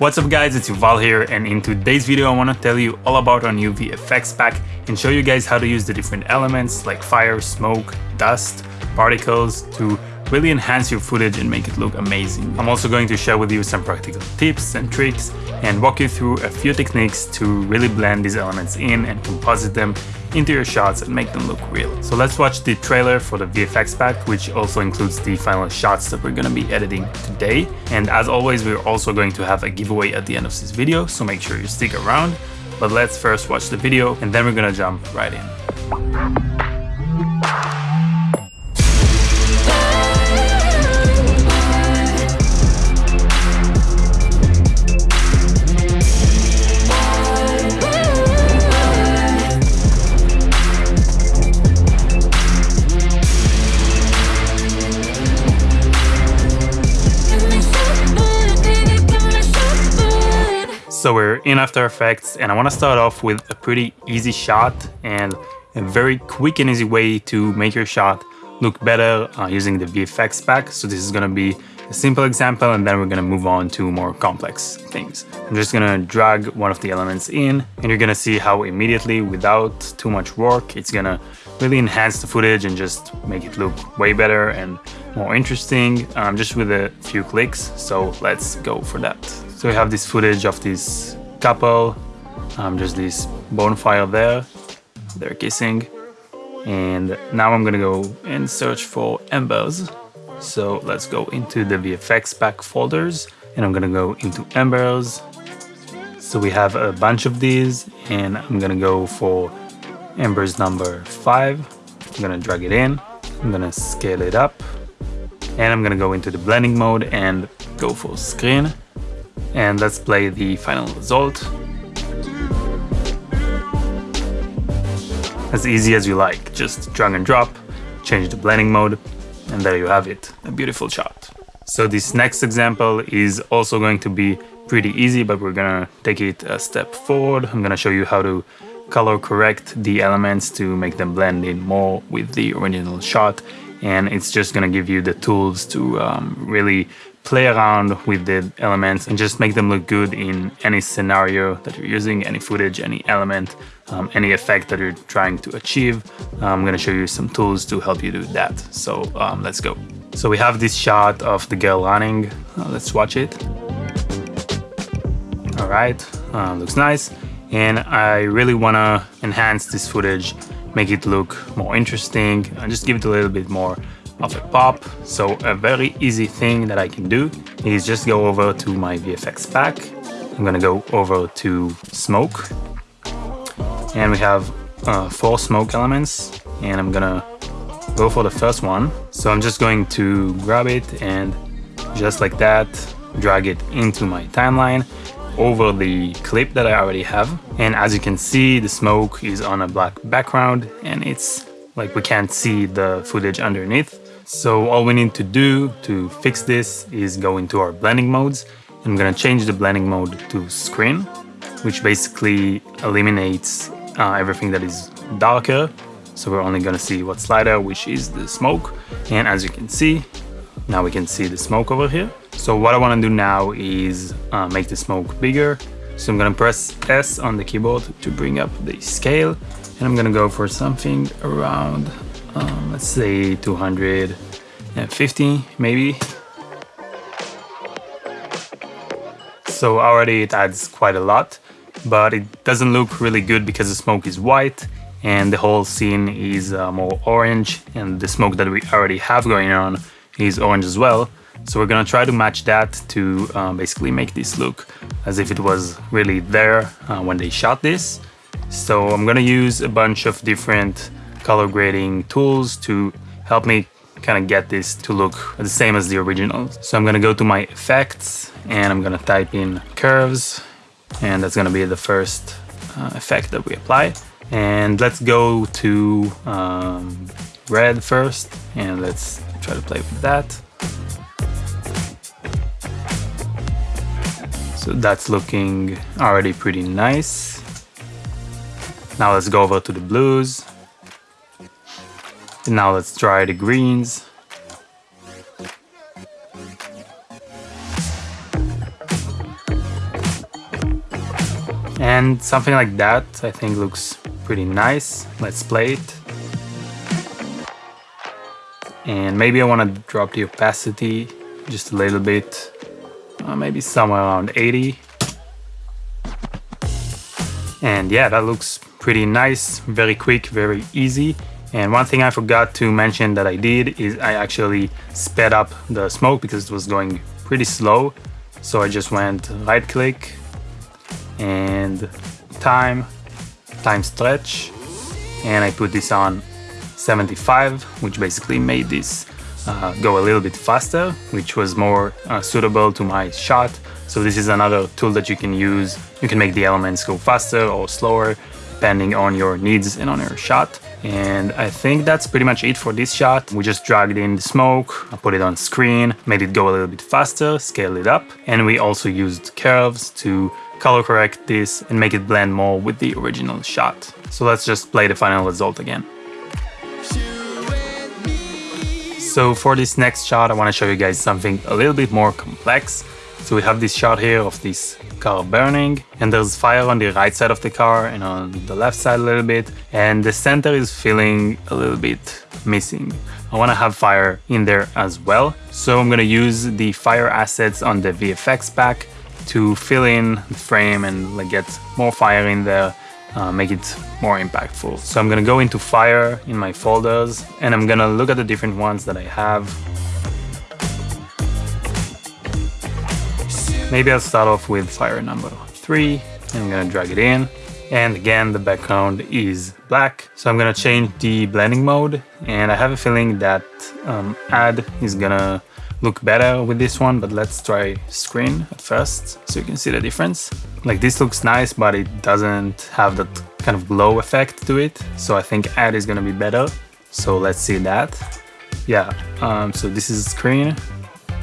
What's up guys, it's Yuval here and in today's video I want to tell you all about our new VFX pack and show you guys how to use the different elements like fire, smoke, dust, particles to really enhance your footage and make it look amazing. I'm also going to share with you some practical tips and tricks and walk you through a few techniques to really blend these elements in and composite them into your shots and make them look real. So let's watch the trailer for the VFX pack, which also includes the final shots that we're gonna be editing today. And as always, we're also going to have a giveaway at the end of this video, so make sure you stick around. But let's first watch the video and then we're gonna jump right in. So we're in After Effects and I want to start off with a pretty easy shot and a very quick and easy way to make your shot look better uh, using the VFX pack. So this is going to be a simple example and then we're going to move on to more complex things. I'm just going to drag one of the elements in and you're going to see how immediately without too much work it's going to really enhance the footage and just make it look way better and more interesting um, just with a few clicks. So let's go for that. So we have this footage of this couple, um, just this bonfire there, they're kissing. And now I'm gonna go and search for embers. So let's go into the VFX pack folders and I'm gonna go into embers. So we have a bunch of these and I'm gonna go for embers number five. I'm gonna drag it in, I'm gonna scale it up and I'm gonna go into the blending mode and go for screen and let's play the final result. As easy as you like, just drag and drop, change the blending mode, and there you have it, a beautiful shot. So this next example is also going to be pretty easy, but we're gonna take it a step forward. I'm gonna show you how to color correct the elements to make them blend in more with the original shot. And it's just gonna give you the tools to um, really play around with the elements and just make them look good in any scenario that you're using, any footage, any element, um, any effect that you're trying to achieve. I'm going to show you some tools to help you do that. So um, let's go. So we have this shot of the girl running. Uh, let's watch it. All right, uh, looks nice. And I really want to enhance this footage, make it look more interesting, and just give it a little bit more of a pop. So a very easy thing that I can do is just go over to my VFX pack. I'm gonna go over to smoke and we have uh, four smoke elements and I'm gonna go for the first one. So I'm just going to grab it and just like that, drag it into my timeline over the clip that I already have. And as you can see, the smoke is on a black background and it's like we can't see the footage underneath. So all we need to do to fix this is go into our blending modes. I'm gonna change the blending mode to screen, which basically eliminates uh, everything that is darker. So we're only gonna see what's lighter, which is the smoke. And as you can see, now we can see the smoke over here. So what I wanna do now is uh, make the smoke bigger. So I'm gonna press S on the keyboard to bring up the scale. And I'm gonna go for something around um, let's say 250 maybe. So already it adds quite a lot but it doesn't look really good because the smoke is white and the whole scene is uh, more orange and the smoke that we already have going on is orange as well. So we're gonna try to match that to um, basically make this look as if it was really there uh, when they shot this. So I'm gonna use a bunch of different color grading tools to help me kind of get this to look the same as the original. So I'm gonna go to my effects and I'm gonna type in curves and that's gonna be the first uh, effect that we apply. And let's go to um, red first and let's try to play with that. So that's looking already pretty nice. Now let's go over to the blues and now let's try the greens. And something like that I think looks pretty nice. Let's play it. And maybe I want to drop the opacity just a little bit, uh, maybe somewhere around 80. And yeah, that looks pretty nice, very quick, very easy. And one thing I forgot to mention that I did is I actually sped up the smoke because it was going pretty slow. So I just went right click and time, time stretch. And I put this on 75, which basically made this uh, go a little bit faster, which was more uh, suitable to my shot. So this is another tool that you can use. You can make the elements go faster or slower, depending on your needs and on your shot. And I think that's pretty much it for this shot. We just dragged in the smoke, I put it on screen, made it go a little bit faster, scaled it up. And we also used curves to color correct this and make it blend more with the original shot. So let's just play the final result again. So for this next shot, I want to show you guys something a little bit more complex. So we have this shot here of this car burning and there's fire on the right side of the car and on the left side a little bit and the center is feeling a little bit missing. I want to have fire in there as well. So I'm going to use the fire assets on the VFX pack to fill in the frame and like get more fire in there uh, make it more impactful. So I'm gonna go into Fire in my folders and I'm gonna look at the different ones that I have. Maybe I'll start off with Fire number three I'm gonna drag it in. And again, the background is black. So I'm gonna change the blending mode and I have a feeling that um, add is gonna look better with this one, but let's try screen at first so you can see the difference. Like this looks nice, but it doesn't have that kind of glow effect to it. So I think add is gonna be better. So let's see that. Yeah, um, so this is screen,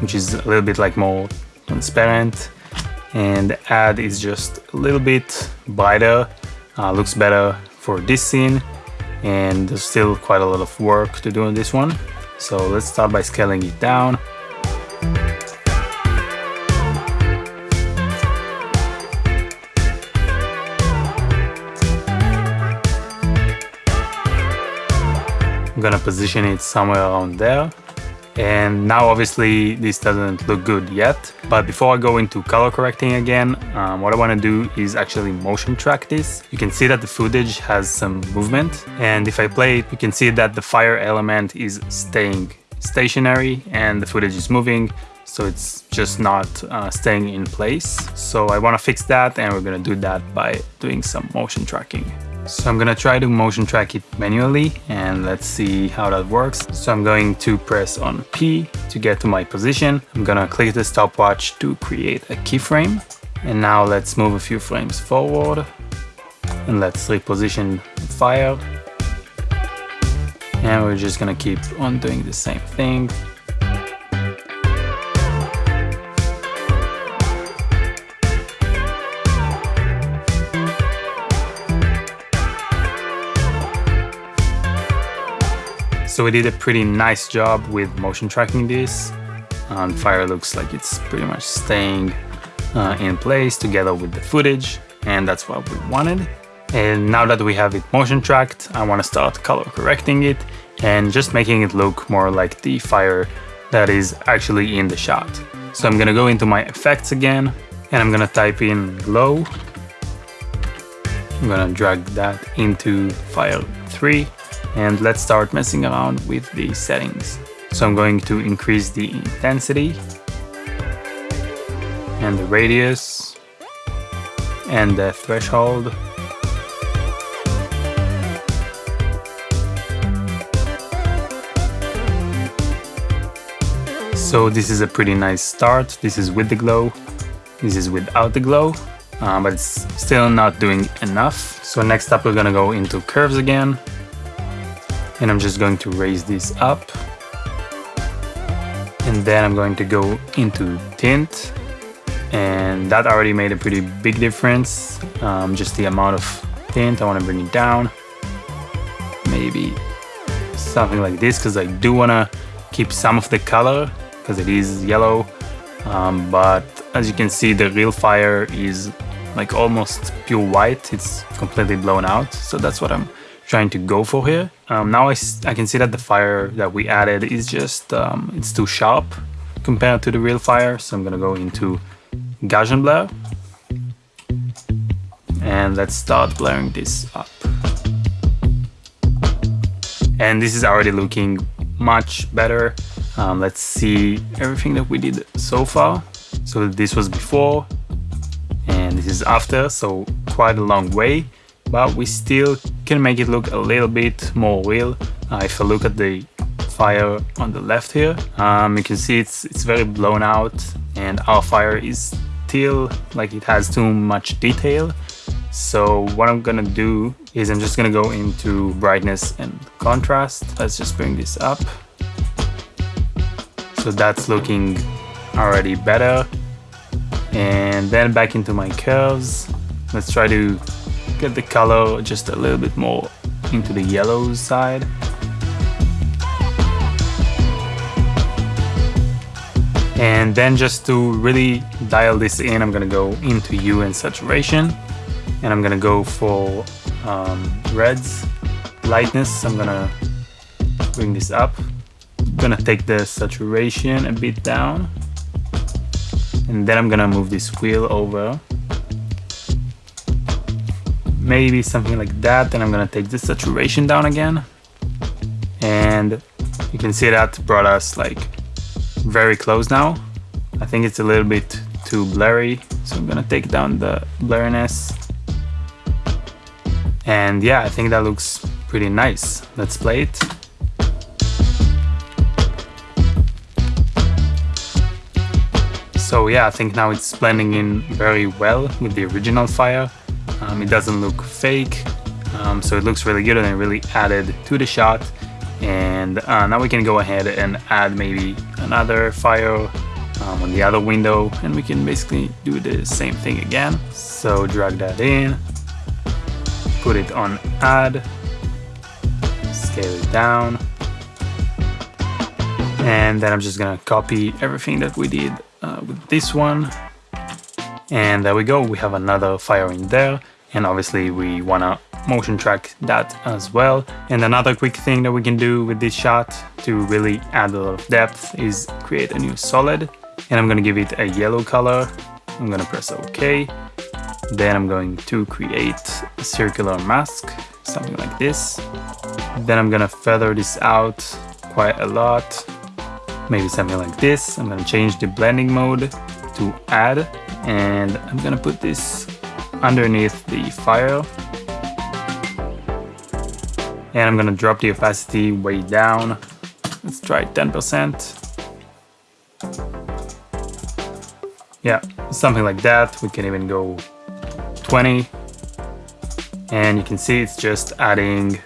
which is a little bit like more transparent. And add is just a little bit brighter, uh, looks better for this scene. And there's still quite a lot of work to do on this one. So let's start by scaling it down. I'm gonna position it somewhere around there. And now obviously this doesn't look good yet, but before I go into color correcting again, um, what I wanna do is actually motion track this. You can see that the footage has some movement, and if I play it, you can see that the fire element is staying stationary and the footage is moving, so it's just not uh, staying in place. So I wanna fix that and we're gonna do that by doing some motion tracking. So I'm gonna try to motion track it manually and let's see how that works. So I'm going to press on P to get to my position. I'm gonna click the stopwatch to create a keyframe. And now let's move a few frames forward and let's reposition the fire. And we're just gonna keep on doing the same thing. So we did a pretty nice job with motion tracking this. And fire looks like it's pretty much staying uh, in place together with the footage. And that's what we wanted. And now that we have it motion tracked, I want to start color correcting it and just making it look more like the fire that is actually in the shot. So I'm gonna go into my effects again and I'm gonna type in glow. I'm gonna drag that into file 3 and let's start messing around with the settings. So I'm going to increase the intensity and the radius and the threshold. So this is a pretty nice start. This is with the glow. This is without the glow, uh, but it's still not doing enough. So next up we're gonna go into curves again and I'm just going to raise this up. And then I'm going to go into tint and that already made a pretty big difference. Um, just the amount of tint I want to bring it down. Maybe something like this because I do want to keep some of the color because it is yellow. Um, but as you can see the real fire is like almost pure white. It's completely blown out. So that's what I'm trying to go for here. Um, now I, I can see that the fire that we added is just, um, it's too sharp compared to the real fire. So I'm gonna go into Gaussian blur. And let's start blurring this up. And this is already looking much better. Um, let's see everything that we did so far. So this was before and this is after, so quite a long way, but we still can make it look a little bit more real. Uh, if I look at the fire on the left here, um, you can see it's, it's very blown out and our fire is still like it has too much detail. So what I'm gonna do is I'm just gonna go into brightness and contrast. Let's just bring this up. So that's looking already better. And then back into my curves. Let's try to get the color just a little bit more into the yellow side. And then just to really dial this in, I'm gonna go into hue and saturation. And I'm gonna go for um, reds, lightness. I'm gonna bring this up. I'm gonna take the saturation a bit down. And then I'm gonna move this wheel over. Maybe something like that. Then I'm gonna take the saturation down again. And you can see that brought us like very close now. I think it's a little bit too blurry. So I'm gonna take down the blurriness. And yeah, I think that looks pretty nice. Let's play it. So yeah, I think now it's blending in very well with the original fire. Um, it doesn't look fake, um, so it looks really good and it really added to the shot. And uh, now we can go ahead and add maybe another fire um, on the other window and we can basically do the same thing again. So drag that in, put it on add, scale it down, and then I'm just gonna copy everything that we did uh, with this one. And there we go, we have another fire in there. And obviously we wanna motion track that as well. And another quick thing that we can do with this shot to really add a lot of depth is create a new solid. And I'm gonna give it a yellow color. I'm gonna press OK. Then I'm going to create a circular mask, something like this. Then I'm gonna feather this out quite a lot. Maybe something like this. I'm gonna change the blending mode to add and I'm gonna put this underneath the fire and I'm gonna drop the opacity way down. Let's try 10% yeah something like that. We can even go 20 and you can see it's just adding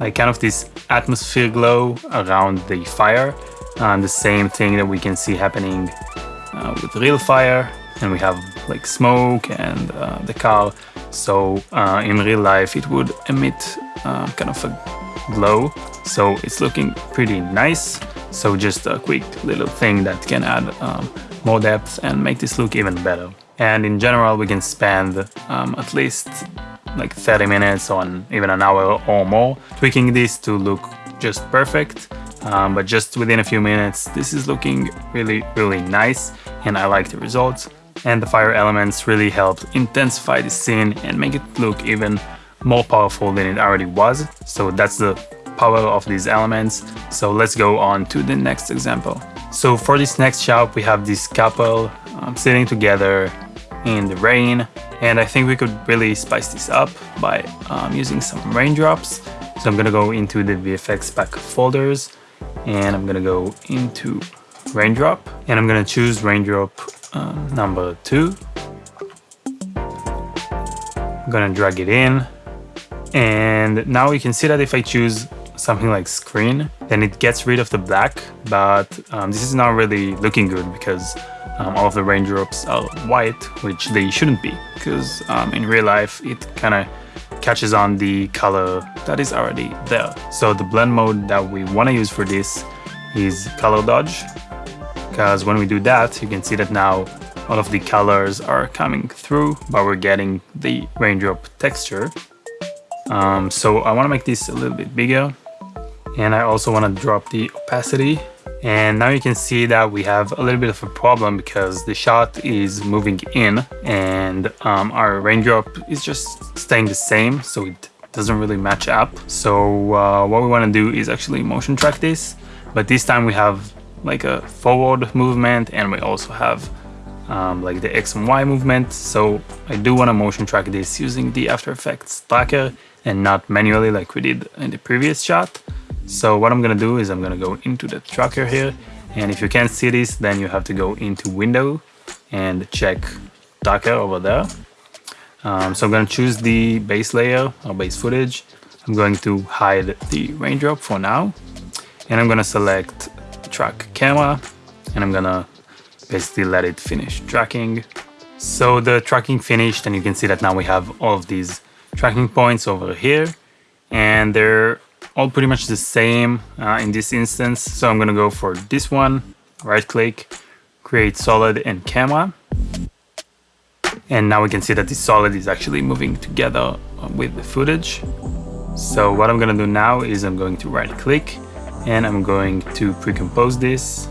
like kind of this atmosphere glow around the fire. And the same thing that we can see happening uh, with real fire and we have like smoke and uh, the car so uh, in real life it would emit uh, kind of a glow. So it's looking pretty nice. So just a quick little thing that can add um, more depth and make this look even better. And in general we can spend um, at least like 30 minutes on even an hour or more tweaking this to look just perfect. Um, but just within a few minutes this is looking really really nice and I like the results and the fire elements really helped intensify the scene and make it look even more powerful than it already was. So that's the power of these elements. So let's go on to the next example. So for this next shot, we have this couple um, sitting together in the rain. And I think we could really spice this up by um, using some raindrops. So I'm gonna go into the VFX pack folders and I'm gonna go into raindrop and I'm gonna choose raindrop um, number two. I'm gonna drag it in. And now you can see that if I choose something like screen then it gets rid of the black. But um, this is not really looking good because um, all of the raindrops are white which they shouldn't be. Because um, in real life it kind of catches on the color that is already there. So the blend mode that we want to use for this is color dodge because when we do that you can see that now all of the colors are coming through, but we're getting the raindrop texture. Um, so I want to make this a little bit bigger and I also want to drop the opacity and now you can see that we have a little bit of a problem because the shot is moving in and um, our raindrop is just staying the same so it doesn't really match up so uh, what we want to do is actually motion track this but this time we have like a forward movement and we also have um, like the X and Y movement so I do want to motion track this using the After Effects tracker and not manually like we did in the previous shot so what I'm gonna do is I'm gonna go into the tracker here and if you can't see this then you have to go into window and check tracker over there. Um, so I'm gonna choose the base layer or base footage. I'm going to hide the raindrop for now and I'm gonna select track camera and I'm gonna basically let it finish tracking. So the tracking finished and you can see that now we have all of these tracking points over here and they're all pretty much the same uh, in this instance. So I'm gonna go for this one, right click, create solid and camera. And now we can see that the solid is actually moving together with the footage. So what I'm gonna do now is I'm going to right click and I'm going to pre-compose this.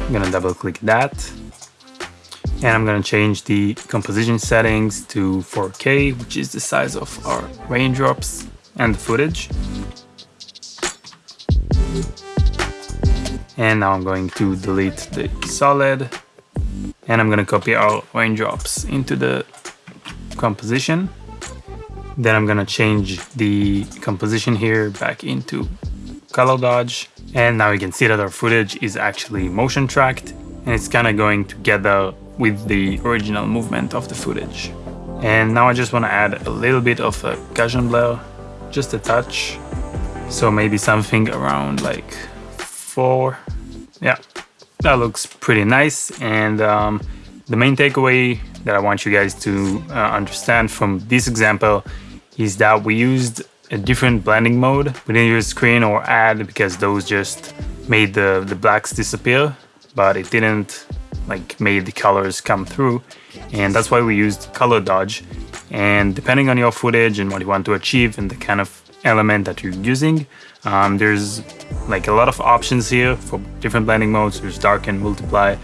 I'm gonna double click that and I'm gonna change the composition settings to 4K, which is the size of our raindrops and the footage. And now I'm going to delete the solid and I'm gonna copy our raindrops into the composition. Then I'm gonna change the composition here back into color dodge. And now you can see that our footage is actually motion tracked and it's kind of going together with the original movement of the footage. And now I just want to add a little bit of a Gaussian blur, just a touch. So maybe something around like four. Yeah, that looks pretty nice. And um, the main takeaway that I want you guys to uh, understand from this example is that we used a different blending mode. We didn't use screen or add because those just made the, the blacks disappear, but it didn't like made the colors come through. And that's why we used color dodge. And depending on your footage and what you want to achieve and the kind of element that you're using um, there's like a lot of options here for different blending modes. There's darken multiply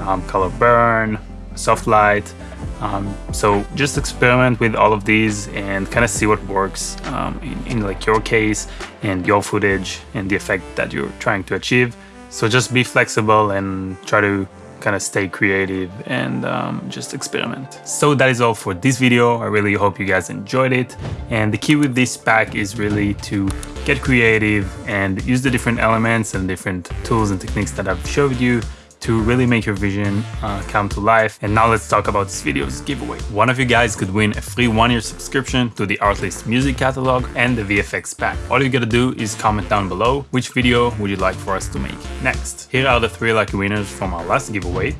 um, color burn soft light um, so just experiment with all of these and kind of see what works um, in, in like your case and your footage and the effect that you're trying to achieve so just be flexible and try to kind of stay creative and um, just experiment. So that is all for this video. I really hope you guys enjoyed it. And the key with this pack is really to get creative and use the different elements and different tools and techniques that I've showed you to really make your vision uh, come to life. And now let's talk about this video's giveaway. One of you guys could win a free one-year subscription to the Artlist music catalog and the VFX pack. All you gotta do is comment down below which video would you like for us to make next. Here are the three lucky winners from our last giveaway.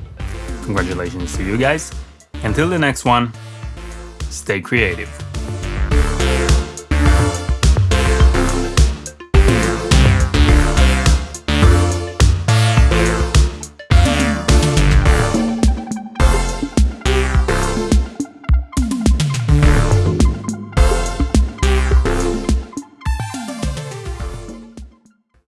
Congratulations to you guys. Until the next one, stay creative.